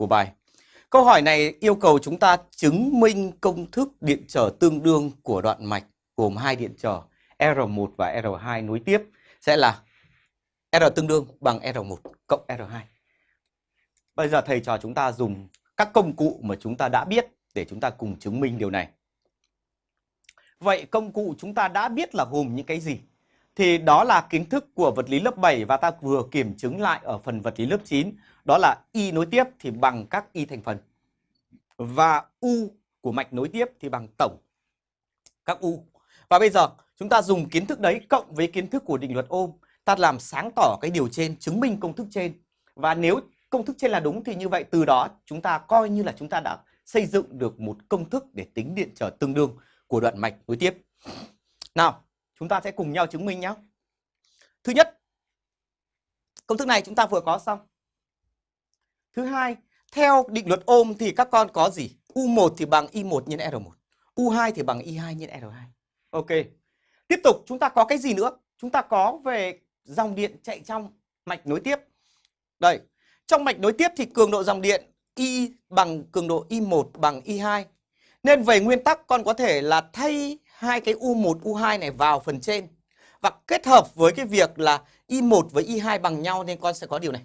của bài. Câu hỏi này yêu cầu chúng ta chứng minh công thức điện trở tương đương của đoạn mạch gồm hai điện trở R1 và R2 nối tiếp, sẽ là R tương đương bằng R1 cộng R2. Bây giờ thầy trò chúng ta dùng các công cụ mà chúng ta đã biết để chúng ta cùng chứng minh điều này. Vậy công cụ chúng ta đã biết là gồm những cái gì? Thì đó là kiến thức của vật lý lớp 7 và ta vừa kiểm chứng lại ở phần vật lý lớp 9. Đó là Y nối tiếp thì bằng các Y thành phần. Và U của mạch nối tiếp thì bằng tổng các U. Và bây giờ chúng ta dùng kiến thức đấy cộng với kiến thức của định luật ôm. Ta làm sáng tỏ cái điều trên, chứng minh công thức trên. Và nếu công thức trên là đúng thì như vậy từ đó chúng ta coi như là chúng ta đã xây dựng được một công thức để tính điện trở tương đương của đoạn mạch nối tiếp. Nào, chúng ta sẽ cùng nhau chứng minh nhé. Thứ nhất, công thức này chúng ta vừa có xong. Thứ hai, theo định luật ôm thì các con có gì? U1 thì bằng I1 nhân R1. U2 thì bằng I2 nhân R2. Ok. Tiếp tục chúng ta có cái gì nữa? Chúng ta có về dòng điện chạy trong mạch nối tiếp. Đây, trong mạch nối tiếp thì cường độ dòng điện I bằng cường độ I1 bằng I2. Nên về nguyên tắc con có thể là thay hai cái U1, U2 này vào phần trên và kết hợp với cái việc là Y1 với Y2 bằng nhau nên con sẽ có điều này.